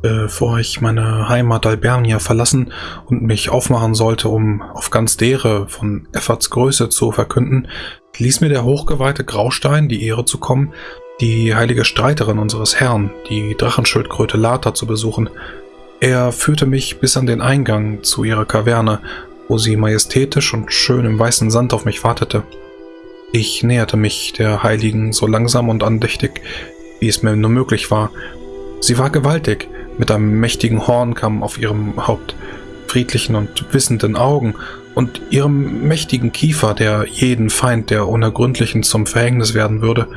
Bevor ich meine Heimat Albernia verlassen und mich aufmachen sollte, um auf ganz Dere von Efforts Größe zu verkünden, ließ mir der hochgeweihte Graustein die Ehre zu kommen, die heilige Streiterin unseres Herrn, die Drachenschildkröte Lata, zu besuchen. Er führte mich bis an den Eingang zu ihrer Kaverne, wo sie majestätisch und schön im weißen Sand auf mich wartete. Ich näherte mich der Heiligen so langsam und andächtig, wie es mir nur möglich war. Sie war gewaltig, mit einem mächtigen Hornkamm auf ihrem Haupt, friedlichen und wissenden Augen und ihrem mächtigen Kiefer, der jeden Feind der Unergründlichen zum Verhängnis werden würde.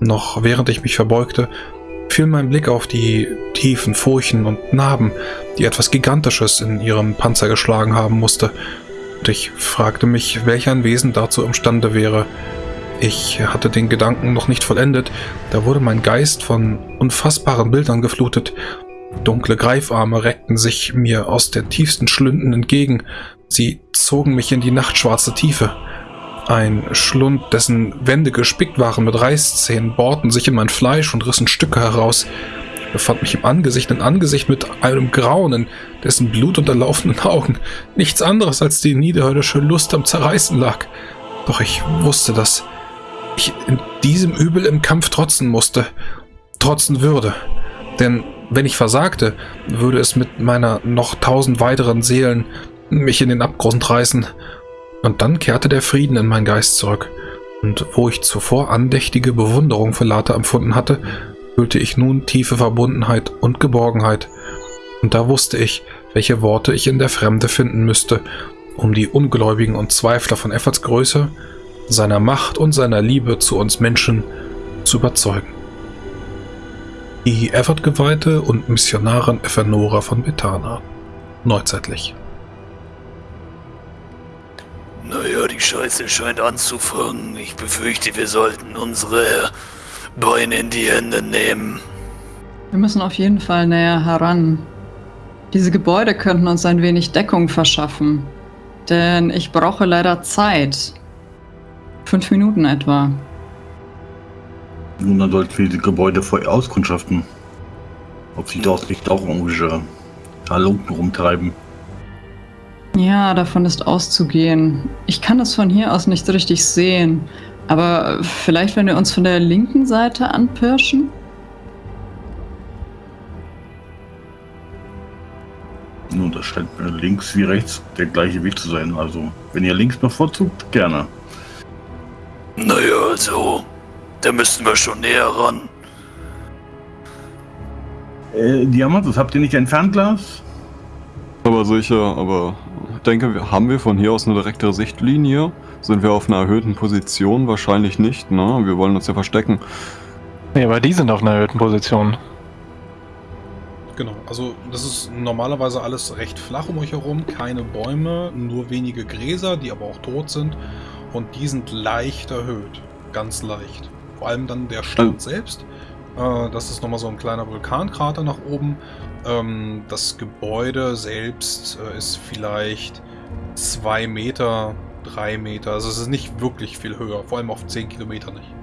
Noch während ich mich verbeugte, fiel mein Blick auf die tiefen Furchen und Narben, die etwas Gigantisches in ihrem Panzer geschlagen haben musste, und ich fragte mich, welch ein Wesen dazu imstande wäre. Ich hatte den Gedanken noch nicht vollendet, da wurde mein Geist von unfassbaren Bildern geflutet. Dunkle Greifarme reckten sich mir aus der tiefsten Schlünden entgegen. Sie zogen mich in die nachtschwarze Tiefe. Ein Schlund, dessen Wände gespickt waren mit Reißzähnen, bohrten sich in mein Fleisch und rissen Stücke heraus. Ich befand mich im Angesicht in Angesicht mit einem Grauen, in dessen blutunterlaufenden Augen nichts anderes als die niederhöllische Lust am Zerreißen lag. Doch ich wusste, dass ich in diesem Übel im Kampf trotzen musste, trotzen würde. Denn wenn ich versagte, würde es mit meiner noch tausend weiteren Seelen mich in den Abgrund reißen. Und dann kehrte der Frieden in meinen Geist zurück. Und wo ich zuvor andächtige Bewunderung für Lata empfunden hatte, fühlte ich nun tiefe Verbundenheit und Geborgenheit. Und da wusste ich, welche Worte ich in der Fremde finden müsste, um die Ungläubigen und Zweifler von Efforts Größe, seiner Macht und seiner Liebe zu uns Menschen zu überzeugen. Die Effort-Geweihte und Missionarin Ephenora von Bethana. Neuzeitlich. Naja, die Scheiße scheint anzufangen. Ich befürchte, wir sollten unsere Beine in die Hände nehmen. Wir müssen auf jeden Fall näher heran. Diese Gebäude könnten uns ein wenig Deckung verschaffen. Denn ich brauche leider Zeit. Fünf Minuten etwa. Nun, dann sollten wir die Gebäude vorher auskundschaften. Ob sich dort nicht auch irgendwelche Halunken rumtreiben. Ja, davon ist auszugehen. Ich kann es von hier aus nicht richtig sehen. Aber vielleicht, wenn wir uns von der linken Seite anpirschen? Nun, das scheint mir links wie rechts der gleiche Weg zu sein. Also, wenn ihr links bevorzugt, gerne. Naja, also, da müssten wir schon näher ran. Äh, Diamantus, habt ihr nicht ein Fernglas? Aber sicher, aber ich denke, haben wir von hier aus eine direkte Sichtlinie? Sind wir auf einer erhöhten Position? Wahrscheinlich nicht, ne? Wir wollen uns ja verstecken. Nee, aber die sind auf einer erhöhten Position. Genau, also das ist normalerweise alles recht flach um euch herum, keine Bäume, nur wenige Gräser, die aber auch tot sind und die sind leicht erhöht, ganz leicht. Vor allem dann der Stand oh. selbst, äh, das ist nochmal so ein kleiner Vulkankrater nach oben. Ähm, das Gebäude selbst äh, ist vielleicht zwei Meter, drei Meter, also es ist nicht wirklich viel höher, vor allem auf zehn Kilometer nicht.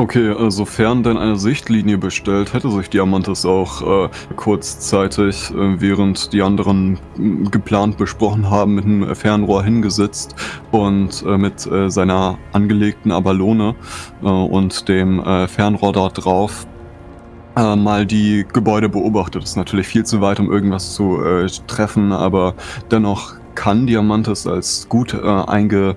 Okay, äh, sofern denn eine Sichtlinie bestellt, hätte sich Diamantis auch äh, kurzzeitig, äh, während die anderen äh, geplant besprochen haben, mit einem Fernrohr hingesetzt und äh, mit äh, seiner angelegten Abalone und dem Fernrohr dort drauf mal die Gebäude beobachtet. Das ist natürlich viel zu weit, um irgendwas zu treffen, aber dennoch kann Diamantis als gut einge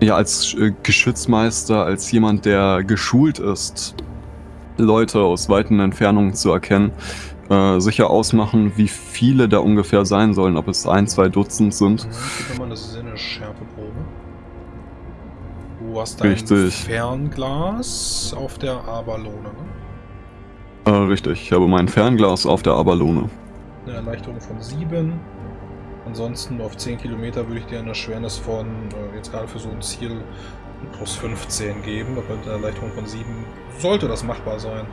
ja, als äh, Geschützmeister, als jemand, der geschult ist, Leute aus weiten Entfernungen zu erkennen, äh, sicher ausmachen, wie viele da ungefähr sein sollen, ob es ein, zwei Dutzend sind. Ja, mal, das ist eine Schärfeprobe. Du hast dein richtig. Fernglas auf der Abalone, ne? Äh, richtig, ich habe mein Fernglas auf der Abalone. Eine Erleichterung von 7. Ansonsten auf 10 Kilometer würde ich dir eine Schwernis von, äh, jetzt gerade für so ein Ziel, plus 15 geben. Aber mit einer Erleichterung von 7 sollte das machbar sein.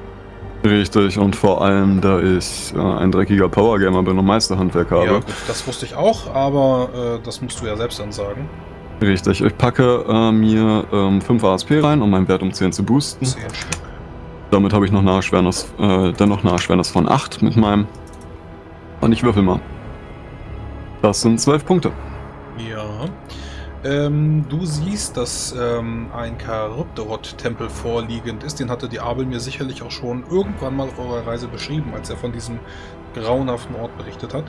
Richtig, und vor allem, da ich äh, ein dreckiger Powergamer bin und Meisterhandwerk habe. Ja, gut, das wusste ich auch, aber äh, das musst du ja selbst dann sagen. Richtig, ich packe äh, mir ähm, 5 ASP rein, um meinen Wert um 10 zu boosten. 10 Stück. Damit habe ich noch eine Erschwernis, äh, dennoch eine Erschwernis von 8 mit meinem. Und ich würfel mal. Das sind 12 Punkte. Ja. Ähm, du siehst, dass ähm, ein Charybdorot-Tempel vorliegend ist. Den hatte die Abel mir sicherlich auch schon irgendwann mal auf eurer Reise beschrieben, als er von diesem grauenhaften Ort berichtet hat.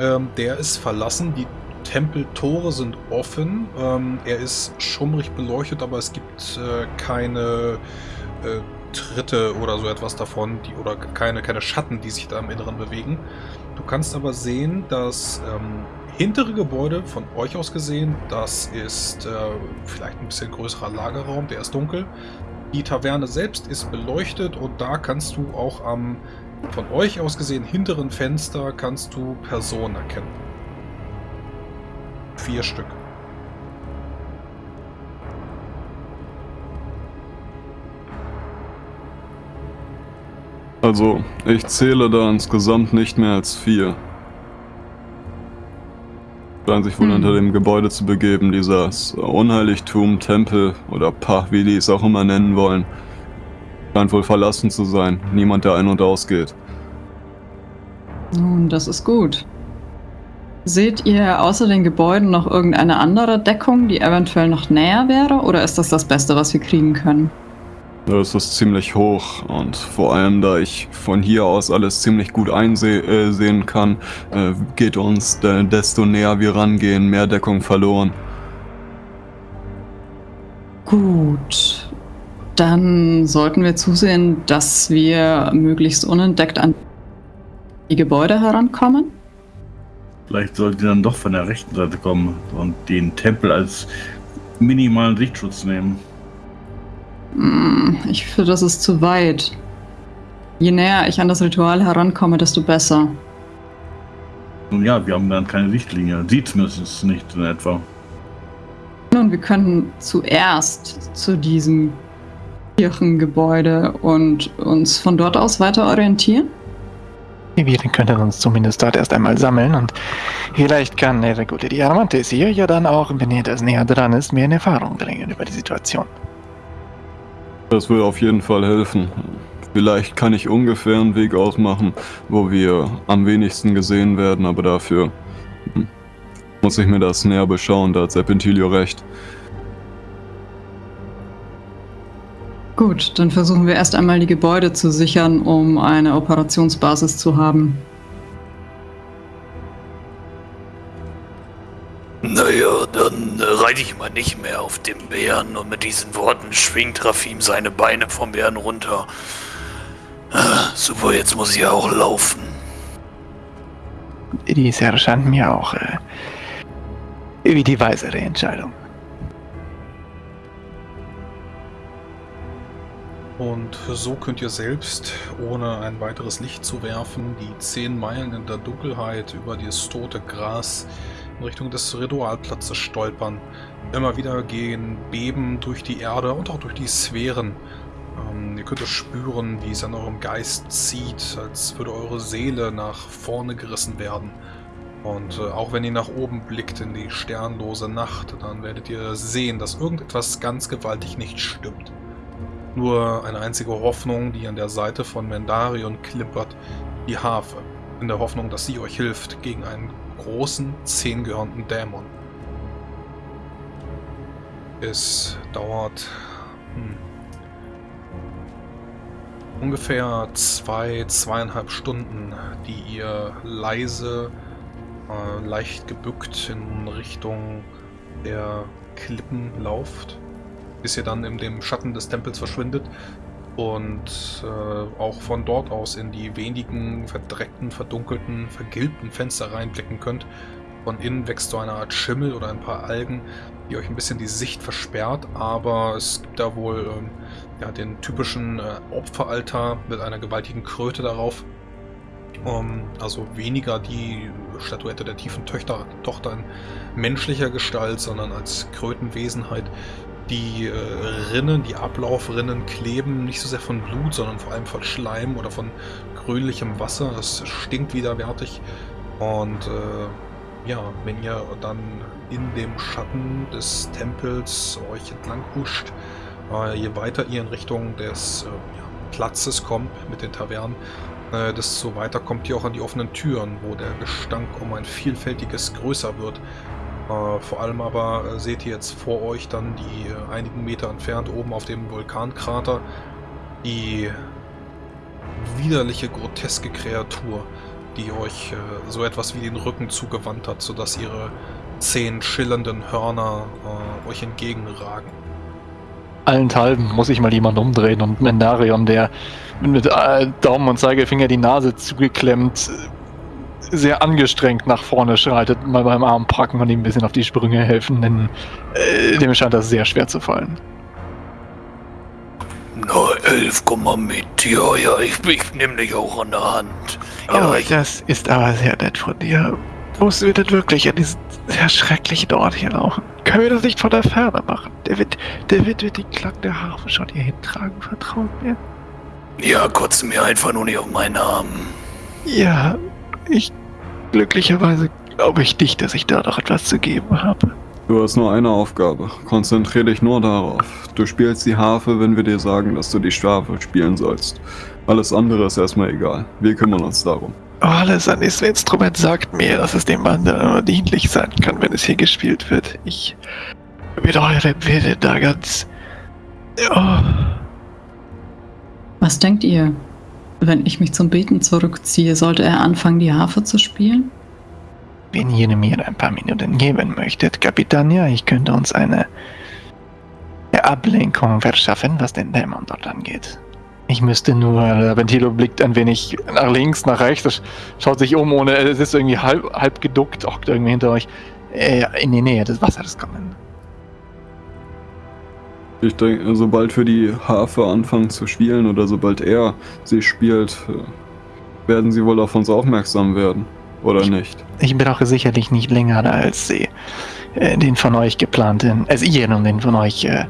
Ähm, der ist verlassen, die Tempeltore sind offen. Ähm, er ist schummrig beleuchtet, aber es gibt äh, keine äh, Tritte oder so etwas davon, die, oder keine, keine Schatten, die sich da im Inneren bewegen. Du kannst aber sehen, dass ähm, hintere Gebäude von euch aus gesehen, das ist äh, vielleicht ein bisschen größerer Lagerraum, der ist dunkel. Die Taverne selbst ist beleuchtet und da kannst du auch am von euch aus gesehen hinteren Fenster kannst du Personen erkennen. Vier Stück. Also, ich zähle da insgesamt nicht mehr als vier. Scheinen sich wohl Hm. hinter dem Gebäude zu begeben, dieses Unheiligtum, Tempel oder Pah, wie die es auch immer nennen wollen. Scheint wohl verlassen zu sein. Niemand, der ein- und ausgeht. Nun, das ist gut. Seht ihr außer den Gebäuden noch irgendeine andere Deckung, die eventuell noch näher wäre? Oder ist das das Beste, was wir kriegen können? Das ist ziemlich hoch und vor allem, da ich von hier aus alles ziemlich gut einsehen äh, kann, äh, geht uns, de desto näher wir rangehen, mehr Deckung verloren. Gut. Dann sollten wir zusehen, dass wir möglichst unentdeckt an die Gebäude herankommen. Vielleicht sollte dann doch von der rechten Seite kommen und den Tempel als minimalen Sichtschutz nehmen. Hm, Ich finde, das ist zu weit. Je näher ich an das Ritual herankomme, desto besser. Nun ja, wir haben dann keine Sichtlinie. Sieht zumindest nicht in etwa. Nun, wir könnten zuerst zu diesem Kirchengebäude und uns von dort aus weiter orientieren. Wir können uns zumindest dort erst einmal sammeln und vielleicht kann Regule Diamantes hier ja dann auch, wenn er das näher dran ist, mehr in Erfahrung bringen über die Situation. Das will auf jeden Fall helfen. Vielleicht kann ich ungefähr einen Weg ausmachen, wo wir am wenigsten gesehen werden, aber dafür hm, muss ich mir das näher beschauen, da hat Serpentilio recht. Gut, dann versuchen wir erst einmal die Gebäude zu sichern, um eine Operationsbasis zu haben. Naja, dann äh, reite ich mal nicht mehr auf dem Bären und mit diesen Worten schwingt Rafim seine Beine vom Bären runter. Ah, super, jetzt muss ich ja auch laufen. Dies erscheint mir auch äh, wie die weisere Entscheidung. Und so könnt ihr selbst, ohne ein weiteres Licht zu werfen, die zehn Meilen in der Dunkelheit über dieses tote Gras in Richtung des Ritualplatzes stolpern. Immer wieder gehen Beben durch die Erde und auch durch die Sphären. Ähm, ihr könnt es spüren, wie es an eurem Geist zieht, als würde eure Seele nach vorne gerissen werden. Und äh, auch wenn ihr nach oben blickt in die sternlose Nacht, dann werdet ihr sehen, dass irgendetwas ganz gewaltig nicht stimmt. Nur eine einzige Hoffnung, die an der Seite von Mendarion klimpert, die Harfe, in der Hoffnung, dass sie euch hilft gegen einen großen, zehngehörnten Dämon. Es dauert hm, ungefähr zwei, zweieinhalb Stunden, die ihr leise, äh, leicht gebückt in Richtung der Klippen lauft bis ihr dann in dem Schatten des Tempels verschwindet und äh, auch von dort aus in die wenigen verdreckten, verdunkelten, vergilbten Fenster reinblicken könnt. Von innen wächst so eine Art Schimmel oder ein paar Algen, die euch ein bisschen die Sicht versperrt, aber es gibt da wohl ähm, ja, den typischen äh, Opferaltar mit einer gewaltigen Kröte darauf. Um, also weniger die Statuette der tiefen Töchter, Tochter in menschlicher Gestalt, sondern als Krötenwesenheit, die äh, Rinnen, die Ablaufrinnen kleben nicht so sehr von Blut, sondern vor allem von Schleim oder von grünlichem Wasser. Das stinkt widerwärtig. Und äh, ja, wenn ihr dann in dem Schatten des Tempels euch entlang huscht, äh, je weiter ihr in Richtung des äh, ja, Platzes kommt mit den Tavernen, äh, desto weiter kommt ihr auch an die offenen Türen, wo der Gestank um ein vielfältiges größer wird. Äh, vor allem aber äh, seht ihr jetzt vor euch dann die äh, einigen Meter entfernt oben auf dem Vulkankrater die widerliche, groteske Kreatur, die euch äh, so etwas wie den Rücken zugewandt hat, sodass ihre zehn schillernden Hörner äh, euch entgegenragen. Allenthalben muss ich mal jemand umdrehen und Mendarion, der mit äh, Daumen und Zeigefinger die Nase zugeklemmt, sehr angestrengt nach vorne schreitet, mal beim Arm packen und ihm ein bisschen auf die Sprünge helfen, denn äh, dem scheint das sehr schwer zu fallen. Na, elf, komm mal mit. Ja, ja, ich, ich nehme dich auch an der Hand. Ja, Aber ich, das ist aber sehr nett von dir. Musst du denn wirklich an diesen sehr schrecklichen Ort hier laufen? Können wir das nicht von der Ferne machen? Der wird, der wird, wird den Klang der Harfe schon hier hintragen, vertraut mir. ja, kotze mir einfach nur nicht auf meinen Arm. Ja, ich glücklicherweise glaube ich nicht, dass ich da noch etwas zu geben habe. Du hast nur eine Aufgabe. Konzentrier dich nur darauf. Du spielst die Harfe, wenn wir dir sagen, dass du die Strafe spielen sollst. Alles andere ist erstmal egal. Wir kümmern uns darum. Alles an diesem Instrument sagt mir, dass es dem Mann nur dienlich sein kann, wenn es hier gespielt wird. Ich mit eurem Willen da ganz. Oh, Was denkt ihr? Wenn ich mich zum Beten zurückziehe, sollte er anfangen, die Harfe zu spielen? wenn ihr mir ein paar Minuten geben möchtet, Kapitania, ich könnte uns eine Ablenkung verschaffen, was den Dämon dort angeht. Ich müsste nur, äh, Ventilo blickt ein wenig nach links, nach rechts, schaut sich um, ohne, es ist irgendwie halb, halb geduckt, hockt irgendwie hinter euch, äh, in die Nähe des Wassers kommen. Ich denke, sobald wir die Harfe anfangen zu spielen oder sobald er sie spielt, äh, werden sie wohl auf uns aufmerksam werden. Oder nicht? Ich brauche sicherlich nicht länger als äh, den von euch geplanten, also ihr und den von euch äh,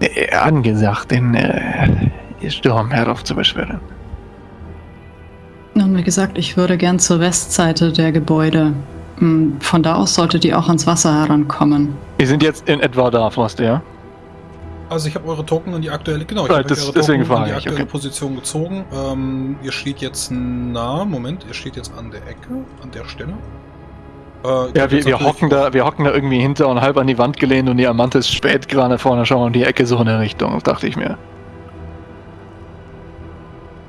äh, angesagten äh, Sturm heraufzubeschwören. Nun, wie gesagt, ich würde gern zur Westseite der Gebäude. Hm, Von da aus solltet ihr auch ans Wasser herankommen. Wir sind jetzt in etwa da, Frost, ja? Also ich habe eure Token in die aktuelle, genau, ich Right, habe eure deswegen Token in frage die ich, aktuelle okay. Position gezogen. Ähm, ihr steht jetzt nah, Moment, ihr steht jetzt an der Ecke, an der Stelle. Äh, Ja, wir, wir, hocken da, wir hocken da irgendwie hinter und halb an die Wand gelehnt und die Amantis spät gerade vorne schauen und die Ecke so in der Richtung, dachte ich mir.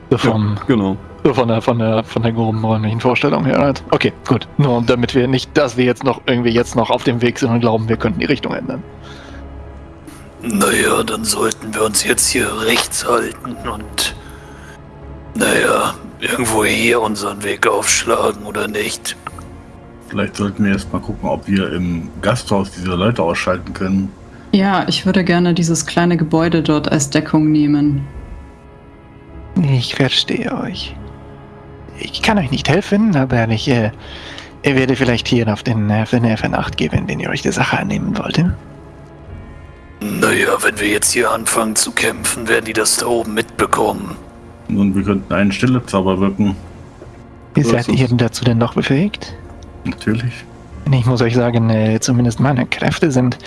So vom, Ja, genau. so von der, von der, von der groben räumlichen Vorstellung her. Halt. Okay, gut. Nur damit wir nicht, dass wir jetzt noch irgendwie jetzt noch auf dem Weg sind und glauben, wir könnten die Richtung ändern. Naja, dann sollten wir uns jetzt hier rechts halten und. Naja, irgendwo hier unseren Weg aufschlagen oder nicht. Vielleicht sollten wir erst mal gucken, ob wir im Gasthaus diese Leute ausschalten können. Ja, ich würde gerne dieses kleine Gebäude dort als Deckung nehmen. Ich verstehe euch. Ich kann euch nicht helfen, aber ich äh, ich werde vielleicht hier auf den, äh, auf den Nerven acht geben, wenn ihr euch der Sache annehmen wollt. Naja, wenn wir jetzt hier anfangen zu kämpfen, werden die das da oben mitbekommen. Und wir könnten einen Stillezauber wirken. Wie seid ist ihr denn dazu denn noch befähigt? Natürlich. Ich muss euch sagen, äh, zumindest meine Kräfte sind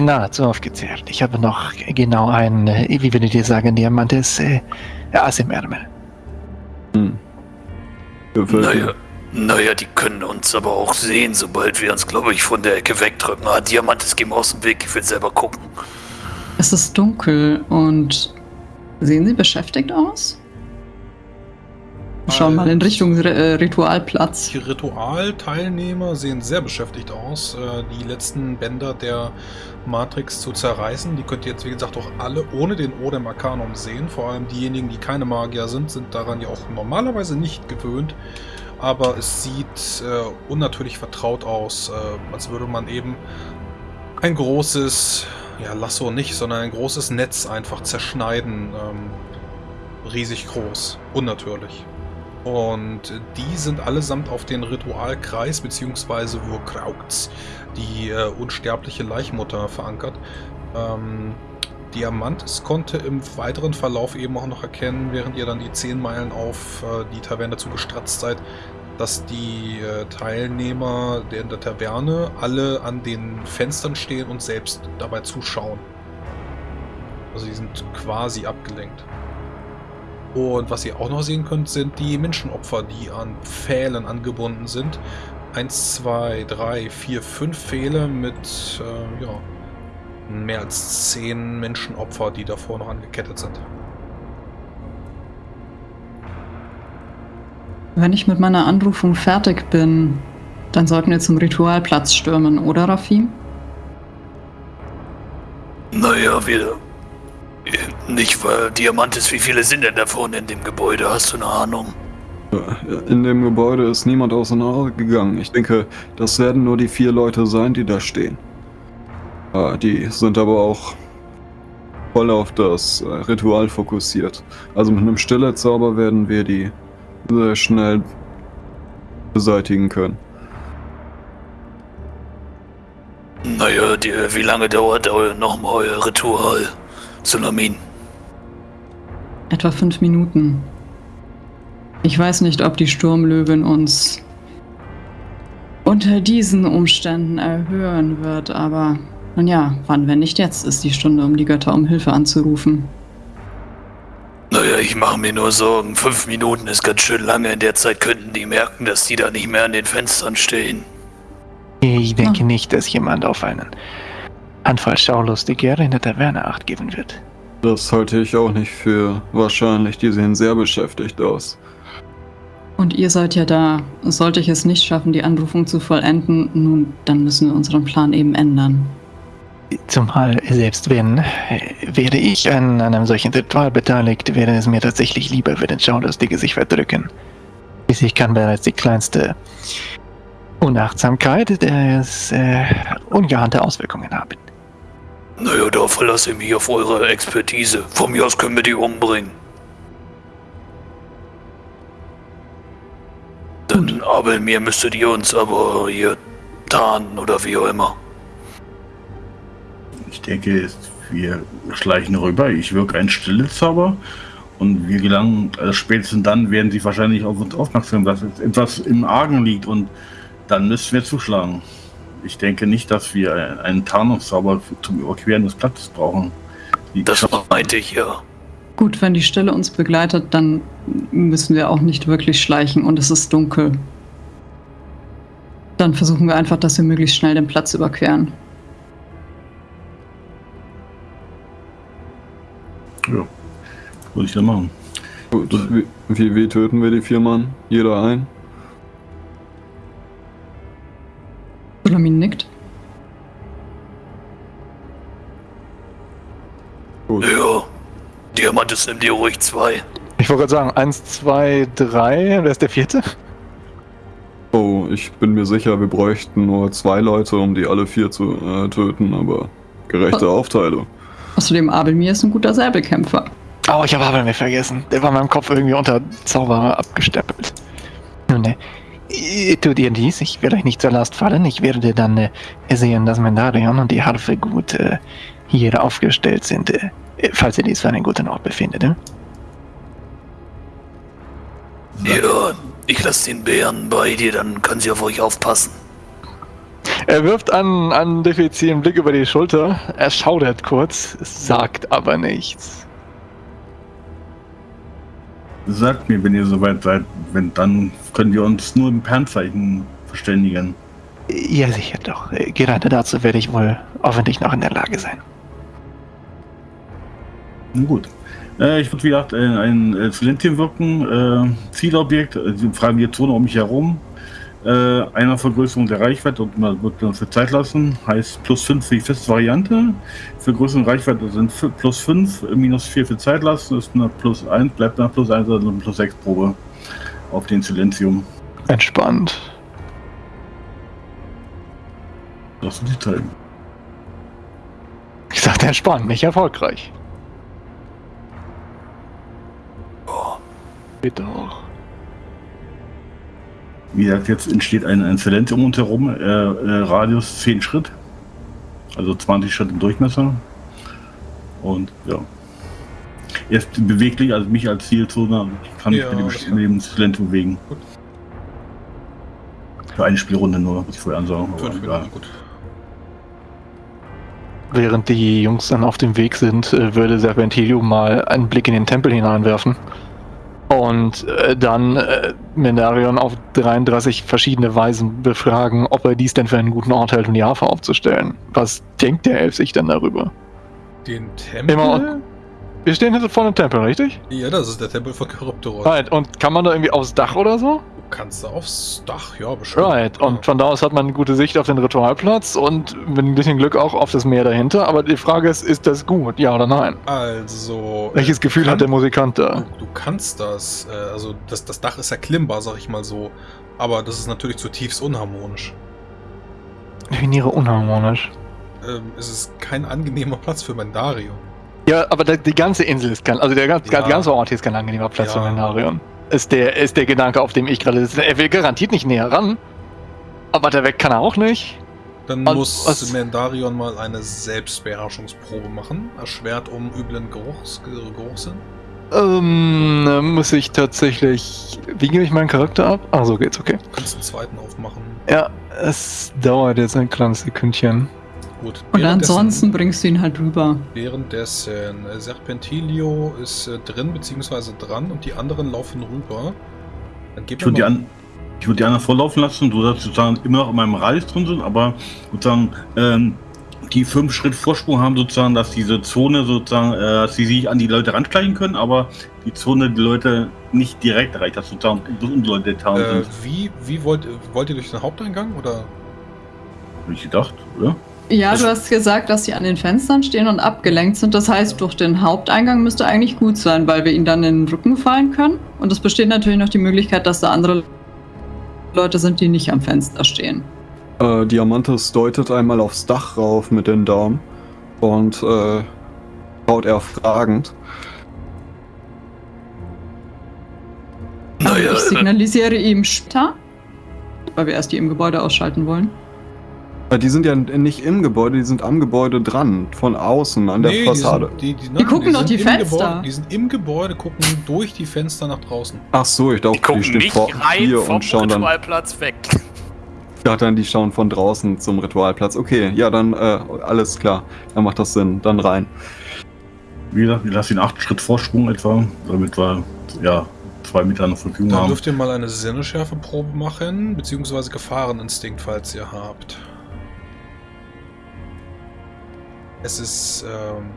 nahezu aufgezehrt. Ich habe noch genau einen, äh, wie würdet ihr sagen, Diamantes äh, Ass im Ärmel. Hm. Naja. Naja, die können uns aber auch sehen, sobald wir uns, glaube ich, von der Ecke wegdrücken. Ah, Diamantes, geh mal aus dem Weg, ich will selber gucken. Es ist dunkel und sehen Sie beschäftigt aus? Schauen mal in Richtung äh, Ritualplatz. Die Ritualteilnehmer sehen sehr beschäftigt aus, äh, die letzten Bänder der Matrix zu zerreißen. Die könnt ihr jetzt, wie gesagt, auch alle ohne den Odem Arcanum sehen. Vor allem diejenigen, die keine Magier sind, sind daran ja auch normalerweise nicht gewöhnt. Aber es sieht äh, unnatürlich vertraut aus, äh, als würde man eben ein großes, ja, Lasso nicht, sondern ein großes Netz einfach zerschneiden. Ähm, riesig groß, unnatürlich. Und die sind allesamt auf den Ritualkreis bzw. Wurkrautz, die äh, unsterbliche Laichmutter, verankert. Ähm, Diamantis konnte im weiteren Verlauf eben auch noch erkennen, während ihr dann die 10 Meilen auf äh, die Taverne zu gestratzt seid, dass die äh, Teilnehmer der, in der Taverne alle an den Fenstern stehen und selbst dabei zuschauen. Also die sind quasi abgelenkt. Und was ihr auch noch sehen könnt, sind die Menschenopfer, die an Pfählen angebunden sind. Eins, zwei, drei, vier, fünf Pfähle mit äh, ja, mehr als zehn Menschenopfer, die davor noch angekettet sind. Wenn ich mit meiner Anrufung fertig bin, dann sollten wir zum Ritualplatz stürmen, oder Rafim? Naja, wir. Nicht, weil Diamantes, wie viele sind denn da vorne in dem Gebäude? Hast du eine Ahnung? In dem Gebäude ist niemand auseinandergegangen. Ich denke, das werden nur die vier Leute sein, die da stehen. Ah, Die sind aber auch voll auf das äh, Ritual fokussiert. Also mit einem Stillezauber werden wir die sehr schnell beseitigen können. Naja, die, wie lange dauert nochmal euer Ritual, Sulamin? Etwa fünf Minuten. Ich weiß nicht, ob die Sturmlöwin uns unter diesen Umständen erhöhen wird, aber nun ja, wann, wenn nicht jetzt, ist die Stunde, um die Götter um Hilfe anzurufen. Naja, ich mache mir nur Sorgen. Fünf Minuten ist ganz schön lange. In der Zeit könnten die merken, dass die da nicht mehr an den Fenstern stehen. Ich denke Ah. nicht, dass jemand auf einen Anfall Schaulustiger in der Taverne acht geben wird. Das halte ich auch nicht für wahrscheinlich. Die sehen sehr beschäftigt aus. Und ihr seid ja da. Sollte ich es nicht schaffen, die Anrufung zu vollenden, nun, dann müssen wir unseren Plan eben ändern. Zumal selbst wenn, äh, wäre ich an einem solchen Ritual beteiligt, wäre es mir tatsächlich lieber, wenn den Schaulustige sich verdrücken. Schließlich kann bereits die kleinste Unachtsamkeit des, äh, ungeahnte Auswirkungen haben. Naja, da verlasse ich mich auf eure Expertise. Von mir aus können wir die umbringen. Dann aber mir müsstet ihr uns aber hier tarnen oder wie auch immer. Ich denke, wir schleichen rüber. Ich wirke einen Stillezauber. Und wir gelangen, also spätestens dann werden sie wahrscheinlich auf uns aufmerksam, dass etwas im Argen liegt. Und dann müssen wir zuschlagen. Ich denke nicht, dass wir einen Tarnungszauber zum Überqueren des Platzes brauchen. Die Das meinte ich ja. Gut, wenn die Stille uns begleitet, dann müssen wir auch nicht wirklich schleichen und es ist dunkel. Dann versuchen wir einfach, dass wir möglichst schnell den Platz überqueren. Ja, würde ich dann machen. Gut, wie, wie, wie töten wir die vier Mann? Jeder ein? Sulamin nickt. Gut. Ja. Diamantes, nimm dir ruhig zwei. Ich wollte gerade sagen, eins, zwei, drei, wer ist der vierte? Oh, ich bin mir sicher, wir bräuchten nur zwei Leute, um die alle vier zu äh, töten, aber gerechte Aufteilung. Außerdem, Abelmir ist ein guter Säbelkämpfer. Oh, ich habe Abelmir vergessen. Der war in meinem Kopf irgendwie unter Zauberer abgestempelt. Nun, äh, tut ihr dies, ich werde euch nicht zur Last fallen. Ich werde dann äh, sehen, dass Mendarion und die Harfe gut äh, hier aufgestellt sind, äh, falls ihr dies für einen guten Ort befindet. Äh? Ja, ich lasse den Bären bei dir, dann können sie auf euch aufpassen. Er wirft an, an Defizi einen Blick über die Schulter. Er schaudert kurz, sagt aber nichts. Sagt mir, wenn ihr soweit seid, wenn dann können wir uns nur im Pernzeichen verständigen. Ja, sicher doch. Gerade dazu werde ich wohl hoffentlich noch in der Lage sein. Na gut. Äh, ich würde wie gesagt äh, ein äh, Silentium wirken. Äh, Zielobjekt, äh, die freie Zone um mich herum. Äh, einer Vergrößerung der Reichweite und man wird uns für Zeit lassen. Heißt plus 5 für die feste Variante. Vergrößerung der Reichweite sind plus 5, minus 4 für Zeit lassen. Ist eine plus 1, bleibt nach plus 1, also eine plus 6 Probe auf den Silentium. Entspannt. Das sind die Zeilen. Ich sagte entspannt, nicht erfolgreich. Bitte auch. Wie gesagt, jetzt entsteht ein, ein Silentium um uns herum. Äh, äh, Radius 10 Schritt. Also 20 Schritt im Durchmesser. Und ja. Er ist beweglich, also mich als Zielzone. Ich kann mich Ja, mit dem, mit dem Silentium bewegen. Gut. Für eine Spielrunde nur, muss ich vorher ansagen. Gut. Während die Jungs dann auf dem Weg sind, äh, würde Serpentilium mal einen Blick in den Tempel hineinwerfen. Und äh, dann äh, Mendarion auf 33 verschiedene Weisen befragen, ob er dies denn für einen guten Ort hält, um die Harfe aufzustellen. Was denkt der Elf sich denn darüber? Den Tempel? Immer Wir stehen hier vor dem Tempel, richtig? ja, das ist der Tempel von Charybdis. Right, und kann man da irgendwie aufs Dach oder so? Du kannst da aufs Dach, ja, bestimmt. Right, und von da aus hat man eine gute Sicht auf den Ritualplatz und mit ein bisschen Glück auch auf das Meer dahinter. Aber die Frage ist, ist das gut, ja oder nein? Also. Welches äh, Gefühl kann- hat der Musikant da? Du, du kannst das. Äh, also, das, das Dach ist ja klimmbar, sag ich mal so. Aber das ist natürlich zutiefst unharmonisch. Definiere unharmonisch. Ähm, es ist kein angenehmer Platz für Mendario. Ja, aber die ganze Insel ist kein, also der, ganz- Ja. ganze Ort hier ist kein angenehmer Platz Ja. für Mendarion. Ist der, ist der Gedanke, auf dem ich gerade sitze. Er will garantiert nicht näher ran. Aber der weg kann er auch nicht. Dann Und muss was- Mendarion mal eine Selbstbeherrschungsprobe machen. Erschwert um üblen Geruchs, Geruchssinn. Ähm, muss ich tatsächlich. Wie gebe ich meinen Charakter ab? Ah, so geht's, okay. Du kannst einen zweiten aufmachen. Ja, es dauert jetzt ein kleines Sekündchen. Gut. Und ansonsten bringst du ihn halt rüber. Währenddessen äh, Serpentilio ist äh, drin bzw. dran und die anderen laufen rüber. Dann gib Ich würde die, an, ich würd die anderen vorlaufen lassen, so dass sie sozusagen immer noch in meinem Radius drin sind, aber sozusagen ähm, die fünf Schritt Vorsprung haben, sozusagen, dass diese Zone sozusagen, äh, dass sie sich an die Leute ranschleichen können, aber die Zone die Leute nicht direkt erreicht, dass sozusagen die Leute getan äh, sind. wie, wie wollt, wollt ihr durch den Haupteingang oder? Hab ich gedacht, oder? Ja, du hast gesagt, dass sie an den Fenstern stehen und abgelenkt sind. Das heißt, durch den Haupteingang müsste eigentlich gut sein, weil wir ihnen dann in den Rücken fallen können. Und es besteht natürlich noch die Möglichkeit, dass da andere Leute sind, die nicht am Fenster stehen. Äh, Diamantes deutet einmal aufs Dach rauf mit den Daumen und äh, schaut er fragend. Naja, ich signalisiere ihm später, weil wir erst die im Gebäude ausschalten wollen. Die sind ja nicht im Gebäude, die sind am Gebäude dran, von außen, an der Nee, Fassade. Die, sind, die, die, gucken doch die im Fenster. Gebäude, die sind im Gebäude, gucken durch die Fenster nach draußen. Ach so, ich dachte, die gucken stehen nicht vor rein hier vom und schauen dann. Ritualplatz weg. Ich dachte dann, die schauen von draußen zum Ritualplatz. Okay, ja, dann äh, alles klar. Dann macht das Sinn. Dann rein. Wie gesagt, wir lassen den acht Schritt Vorsprung etwa, damit wir ja zwei Meter zur Verfügung Dann haben. dürft ihr mal eine Sinneschärfeprobe machen, beziehungsweise Gefahreninstinkt, falls ihr habt. Es ist ähm,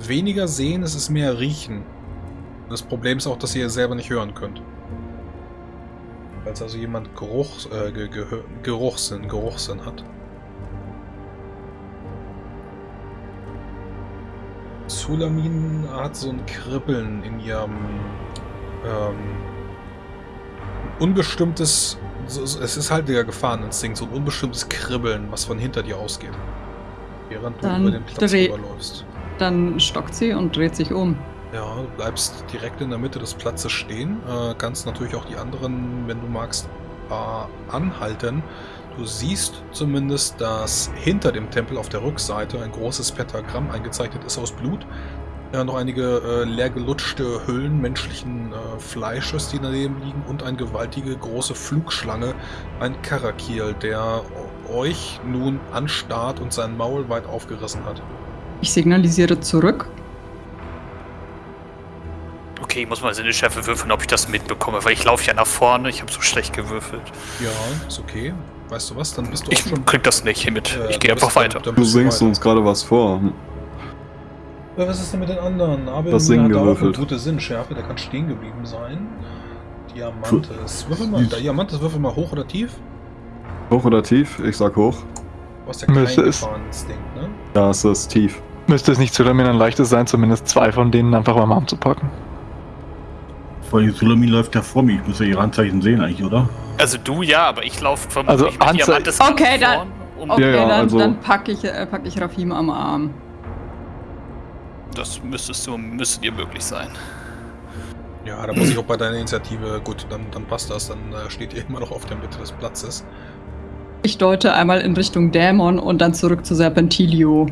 weniger sehen, es ist mehr riechen. Das Problem ist auch, dass ihr selber nicht hören könnt. Falls also jemand Geruch, äh, Ge Gehör- Geruchssinn, Geruchssinn hat. Sulamin hat so ein Kribbeln in ihrem ähm, unbestimmtes, es ist halt der Gefahreninstinkt, so ein unbestimmtes Kribbeln, was von hinter dir ausgeht. Während du Dann über den Platz rüberläufst. Dann stockt sie und dreht sich um. Ja, du bleibst direkt in der Mitte des Platzes stehen. Äh, kannst natürlich auch die anderen, wenn du magst, äh, anhalten. Du siehst zumindest, dass hinter dem Tempel auf der Rückseite ein großes Pentagramm eingezeichnet ist aus Blut. Äh, noch einige äh, leer gelutschte Hüllen menschlichen äh, Fleisches, die daneben liegen und eine gewaltige große Flugschlange, ein Karakil, der euch nun anstarrt und sein Maul weit aufgerissen hat. Ich signalisiere zurück. Okay, ich muss mal Sinneschärfe würfeln, ob ich das mitbekomme, weil ich laufe ja nach vorne, ich habe so schlecht gewürfelt. Ja, ist okay. Weißt du was? Dann bist du Ich auch schon krieg das nicht mit. Äh, ich gehe dann einfach du- weiter. dann Du bist singst weiter. uns gerade was vor. Ja, was ist denn mit den anderen? Abel Das Singen hat auch eine gewürfelt. gute Sinnschärfe, der kann stehen geblieben sein. Diamantes. Würfel mal, Diamantes, würfel mal hoch oder tief? Hoch oder tief? Ich sag hoch. Du hast ja keinen Müsste es. Gefahreninstinkt, ne? Ja, es ist tief. Müsste es nicht Sulamin ein leichtes sein, zumindest zwei von denen einfach beim Arm zu packen? Vor allem Sulamin läuft ja vor mir, ich muss ja ihre Anzeichen sehen eigentlich, oder? Also du ja, aber ich laufe vom Also ich mit Anze- Diamantes Okay, dann- um Okay, ja, dann, also- dann packe ich, äh, pack ich Rafim am Arm. Das müsstest du, müsste dir möglich sein. Ja, da muss ich auch bei deiner Initiative, gut, dann, dann passt das, dann äh, steht ihr immer noch auf der Mitte des Platzes. Ich deute einmal in Richtung Dämon und dann zurück zu Serpentilio.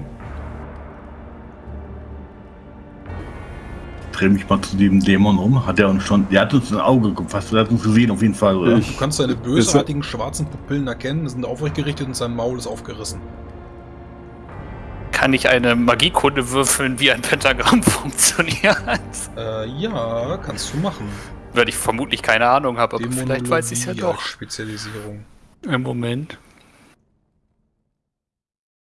Dreh mich mal zu dem Dämon um. Hat er uns schon. Der hat uns ein Auge gefasst, der hat uns gesehen auf jeden Fall, oder? Du kannst seine bösartigen schwarzen Pupillen erkennen, sind aufrecht gerichtet und sein Maul ist aufgerissen. Kann ich eine Magiekunde würfeln, wie ein Pentagramm funktioniert? Äh, ja, kannst du machen. Weil ich vermutlich keine Ahnung habe, aber vielleicht weiß ich es ja doch. Spezialisierung. Im Moment.